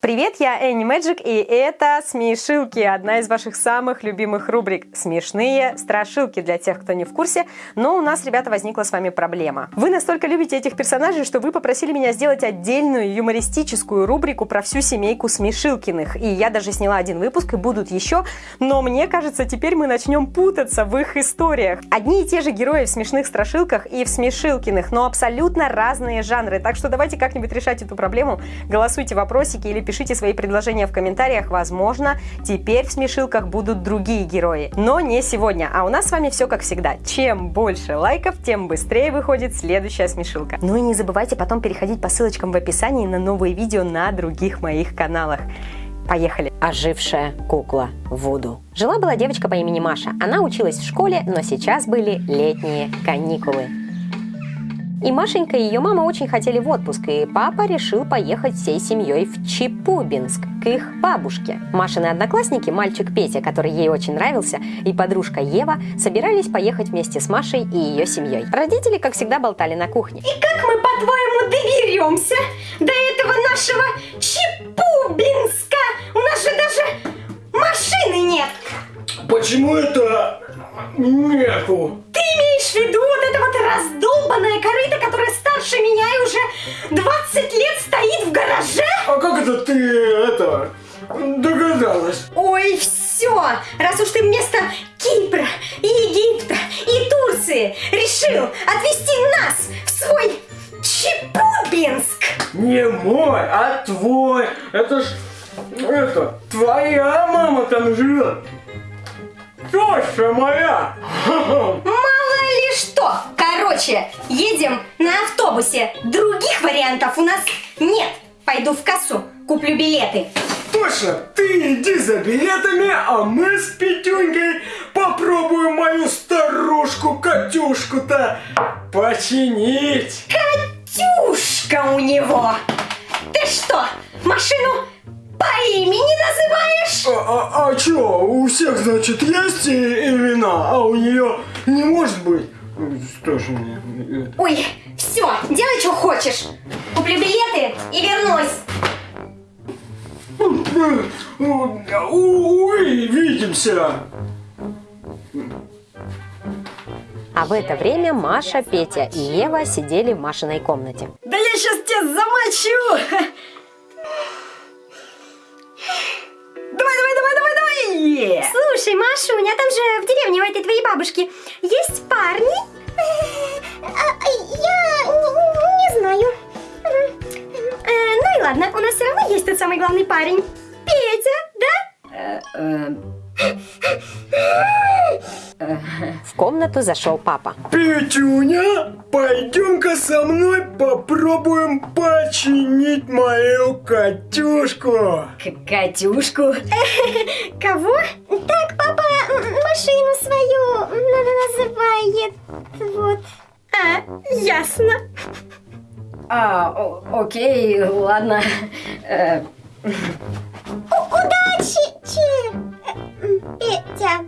Привет, я Энни Мэджик, и это «Смешилки», одна из ваших самых любимых рубрик. Смешные страшилки для тех, кто не в курсе, но у нас, ребята, возникла с вами проблема. Вы настолько любите этих персонажей, что вы попросили меня сделать отдельную юмористическую рубрику про всю семейку Смешилкиных, и я даже сняла один выпуск, и будут еще, но мне кажется, теперь мы начнем путаться в их историях. Одни и те же герои в смешных страшилках и в Смешилкиных, но абсолютно разные жанры, так что давайте как-нибудь решать эту проблему, голосуйте вопросики или пишите свои предложения в комментариях. Возможно, теперь в смешилках будут другие герои. Но не сегодня. А у нас с вами все как всегда. Чем больше лайков, тем быстрее выходит следующая смешилка. Ну и не забывайте потом переходить по ссылочкам в описании на новые видео на других моих каналах. Поехали! Ожившая кукла Вуду. Жила-была девочка по имени Маша. Она училась в школе, но сейчас были летние каникулы. И Машенька и ее мама очень хотели в отпуск, и папа решил поехать всей семьей в Чепубинск, к их бабушке. Машины одноклассники, мальчик Петя, который ей очень нравился, и подружка Ева собирались поехать вместе с Машей и ее семьей. Родители, как всегда, болтали на кухне. И как мы, по-твоему, доберемся до этого нашего Чепубинска? У нас же даже машины нет. Почему это нету? Ты имеешь в виду вот раздолбанное корыто, которое старше меня и уже 20 лет стоит в гараже? А как это ты это догадалась? Ой, все! Раз уж ты вместо Кипра, и Египта и Турции решил отвезти нас в свой Чепубинск! Не мой, а твой. Это ж это твоя мама там живет. Теща моя. Что! Короче, едем на автобусе. Других вариантов у нас нет. Пойду в кассу, куплю билеты. Точно, ты иди за билетами, а мы с Петюнькой попробуем мою старушку Катюшку-то починить. Катюшка у него! Ты что, машину по имени называешь? А, а, а чё, у всех, значит, есть имена, а у нее не может быть? Что ж мне? Ой, все, делай, что хочешь. Куплю билеты и вернусь. Ой, видимся. А в это время Маша, Петя и Ева сидели в Машиной комнате. Да я сейчас тебя замочу! Давай! Слушай, Машуня, там же в деревне у этой твоей бабушки есть парни? Я не знаю. Ну и ладно, у нас все равно есть тот самый главный парень. Петя, да? В комнату зашел папа. Петюня, пойдем-ка со мной попробуем починить мою Катюшку. Катюшку. Кого? Так, папа машину свою называет. Вот. А, ясно. А, окей, ладно. Петя.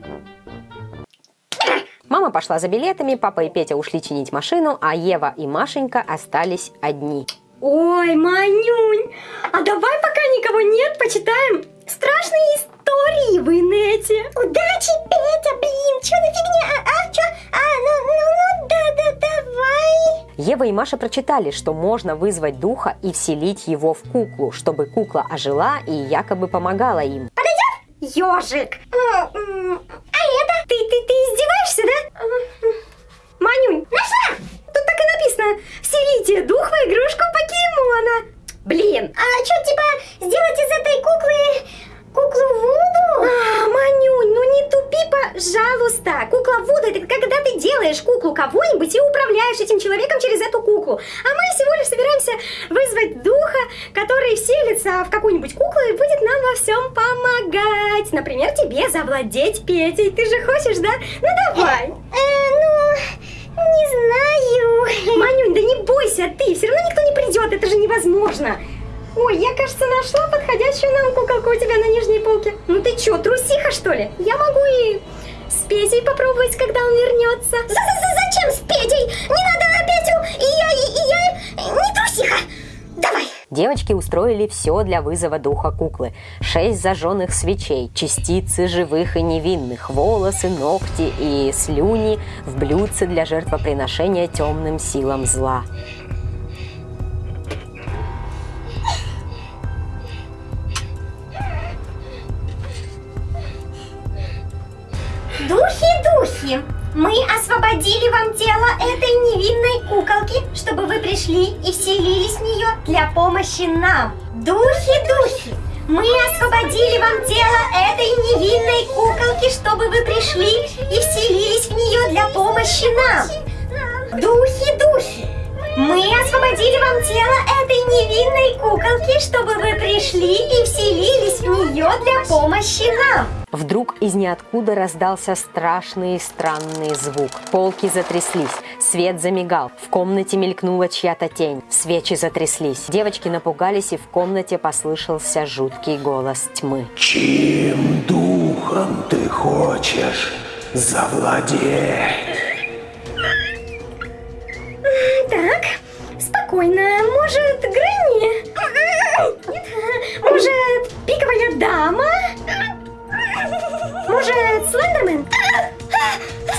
Мама пошла за билетами, папа и Петя ушли чинить машину, а Ева и Машенька остались одни. Ой, Манюнь, а давай пока никого нет, почитаем страшные истории в инете. Удачи, Петя, блин, что за фигня? А, а, что? А, ну, ну, ну, да, да, давай. Ева и Маша прочитали, что можно вызвать духа и вселить его в куклу, чтобы кукла ожила и якобы помогала им. Ежик. А, это? Ты, ты, ты издеваешься, да? Манюнь, нашла! Тут так и написано. Вселите дух в игрушку покемона. Блин. А что, типа, сделать из этой куклы куклу Вуду? А, Манюнь, ну не тупи, пожалуйста. Кукла Вуду, это когда ты делаешь куклу кого-нибудь и управляешь этим человеком через эту куклу. А мы всего лишь собираемся вызвать духа, который вселится в какую-нибудь куклу и будет нам во всем помогать. Например, тебе завладеть Петей. Ты же хочешь, да? Ну давай. ну, не знаю. Манюнь, да не бойся ты, все равно никто не придет, это же невозможно. Ой, я, кажется, нашла подходящую нам куколку у тебя на нижней полке. Ну ты чё, трусиха, что ли? Я могу и с Петей попробовать, когда он вернется. Зачем с Петей? Не надо Петю! И я, и я не трусиха! Давай! Девочки устроили все для вызова духа куклы. Шесть зажженных свечей, частицы живых и невинных, волосы, ногти и слюни в блюдце для жертвоприношения темным силам зла. Духи, духи, мы освободили вам тело этой невинной куколки, чтобы вы пришли и вселились в нее для помощи нам. Духи, духи, мы освободили вам тело этой невинной куколки, чтобы вы пришли и вселились в нее для помощи нам. Духи, духи, мы освободили вам тело этой невинной куколки, чтобы вы пришли и вселились в нее для помощи нам. Вдруг из ниоткуда раздался страшный и странный звук. Полки затряслись, свет замигал, в комнате мелькнула чья-то тень, свечи затряслись. Девочки напугались, и в комнате послышался жуткий голос тьмы. Чьим духом ты хочешь завладеть? Так, спокойно. Может, Грэнни?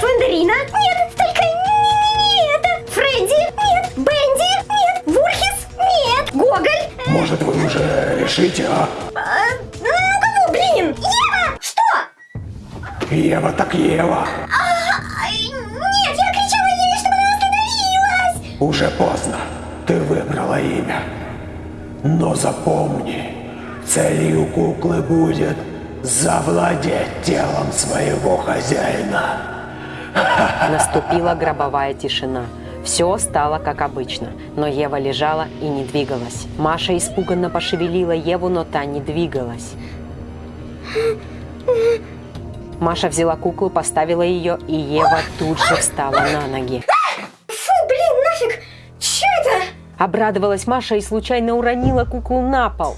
Слендерина? Нет, только не, не это. Фредди? Нет. Бенди? Нет. Вурхис? Нет. Гоголь? Может, вы уже решите, а? А, ну, кого, блин? Ева! Что? Ева так Ева. Ай, нет, я кричала ей, чтобы она остановилась. Уже поздно. Ты выбрала имя. Но запомни, целью куклы будет завладеть телом своего хозяина. Наступила гробовая тишина. Все стало как обычно, но Ева лежала и не двигалась. Маша испуганно пошевелила Еву, но та не двигалась. Маша взяла куклу, поставила ее, и Ева тут же встала на ноги. Фу, блин, нафиг. Че это? Обрадовалась Маша и случайно уронила куклу на пол.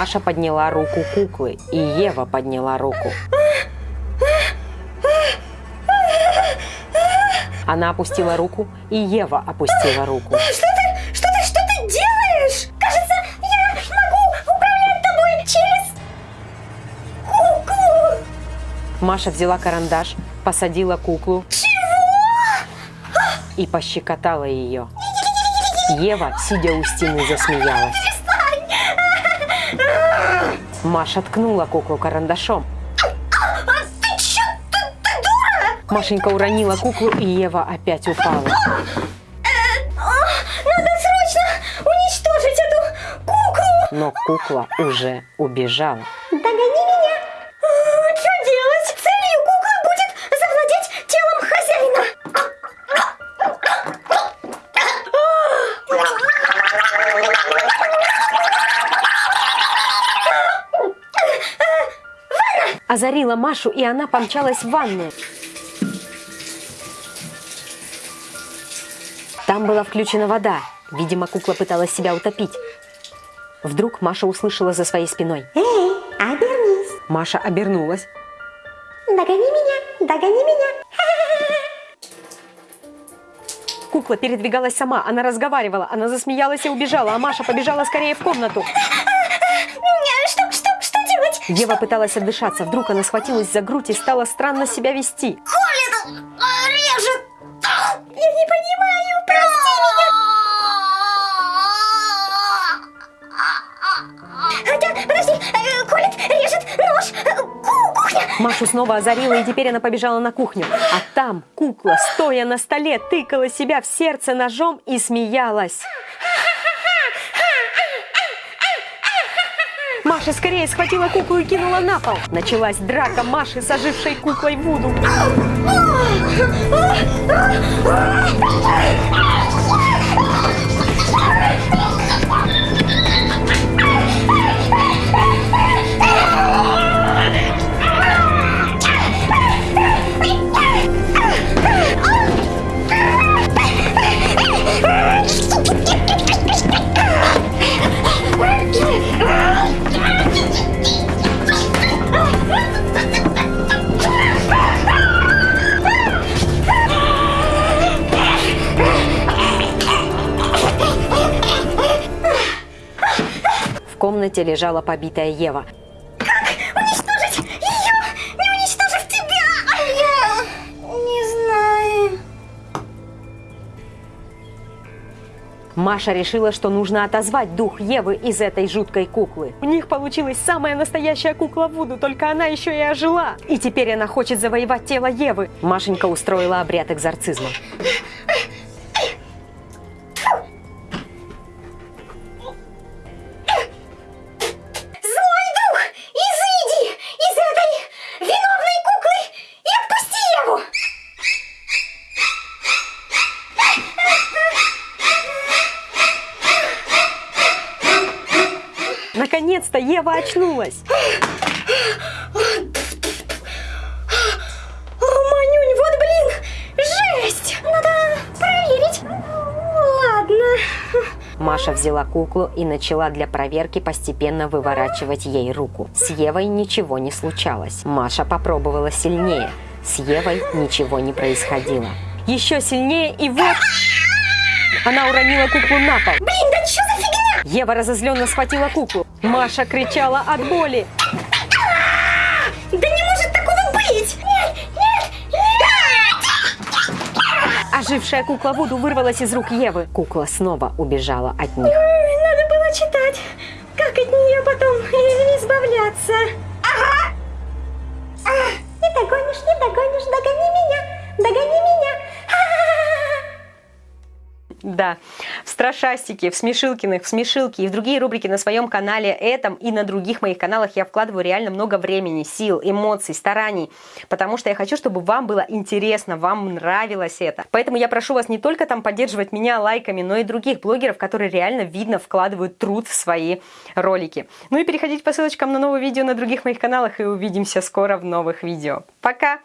Маша подняла руку куклы, и Ева подняла руку. Она опустила руку, и Ева опустила руку. Что ты, что ты, что ты делаешь? Кажется, я могу управлять тобой через куклу. Маша взяла карандаш, посадила куклу и пощекотала ее. Ева, сидя у стены, засмеялась. Маша ткнула куклу карандашом. А ты чё, ты, ты дура? Машенька уронила куклу, и Ева опять упала. А, Надо срочно уничтожить эту куклу. Но кукла уже убежала. Озарила Машу, и она помчалась в ванную. Там была включена вода. Видимо, кукла пыталась себя утопить. Вдруг Маша услышала за своей спиной. Эй, обернись. Маша обернулась. Догони меня, догони меня. Кукла передвигалась сама, она разговаривала, она засмеялась и убежала, а Маша побежала скорее в комнату. Ева пыталась отдышаться, вдруг она схватилась за грудь и стала странно себя вести. Колет, режет. Я не понимаю, прости меня. Хотя, подожди, э, колет, режет, нож, э, ку- кухня. Машу снова озарила, и теперь она побежала на кухню. А там кукла, стоя на столе, тыкала себя в сердце ножом и смеялась. Маша скорее схватила куклу и кинула на пол. Началась драка Маши с ожившей куклой Вуду. Комнате лежала побитая Ева. Уничтожить ее, не уничтожив тебя! Я не знаю. Маша решила, что нужно отозвать дух Евы из этой жуткой куклы. У них получилась самая настоящая кукла Вуду, только она еще и ожила. И теперь она хочет завоевать тело Евы. Машенька устроила обряд экзорцизма. Наконец-то Ева очнулась. Манюнь, вот блин, жесть! Надо проверить. Ладно. Маша взяла куклу и начала для проверки постепенно выворачивать ей руку. С Евой ничего не случалось. Маша попробовала сильнее. С Евой ничего не происходило. Еще сильнее и вот... Она уронила куклу на пол. Блин, да что? Ева разозленно схватила куклу. Маша кричала от боли. Да не может такого быть! Нет, нет, нет! Ожившая кукла Вуду вырвалась из рук Евы. Кукла снова убежала от них. Надо было читать, как от нее потом избавляться. Ага! А, не догонишь, не догонишь, догони меня, догони меня. А-а-а! Да, в Страшастике, в Смешилкиных, в Смешилке и в другие рубрики на своем канале этом и на других моих каналах я вкладываю реально много времени, сил, эмоций, стараний, потому что я хочу, чтобы вам было интересно, вам нравилось это. Поэтому я прошу вас не только там поддерживать меня лайками, но и других блогеров, которые реально видно вкладывают труд в свои ролики. Ну и переходите по ссылочкам на новые видео на других моих каналах и увидимся скоро в новых видео. Пока!